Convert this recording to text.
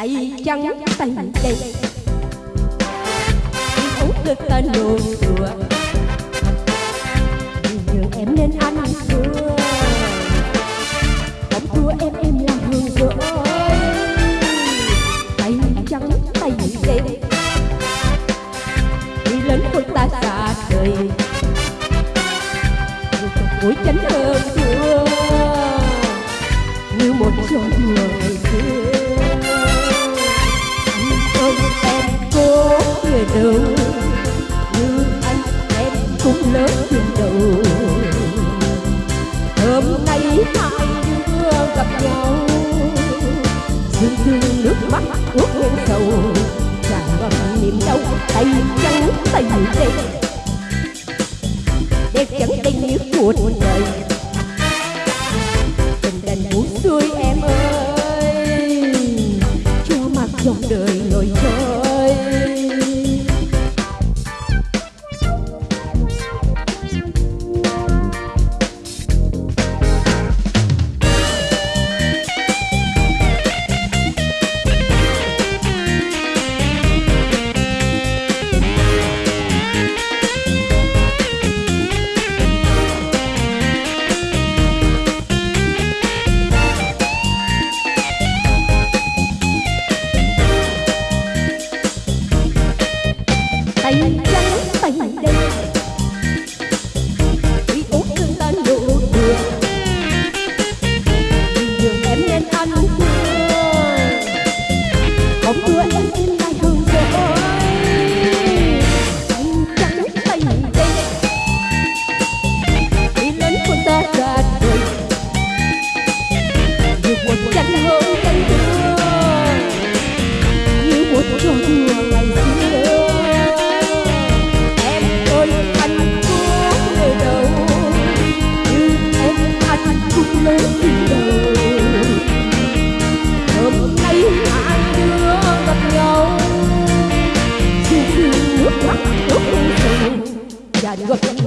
tay trắng tay đây uống được tên nụ cười nhường em nên ăn thua. Không thua em em là hương rỡ tay trắng tay đen đi lớn của ta xa đời mũi chánh hơn thua như một gió mùa lớn chuyện đầu. Hôm nay hai đứa gặp nhau dưng dưng nước mắt ướt lên sầu. Tràn ngập niềm đau tay trắng tay đen đẹp chẳng tình như cuộc đời. Tình đành buồn xuôi em ơi cho mặc dòng đời lội trôi Diário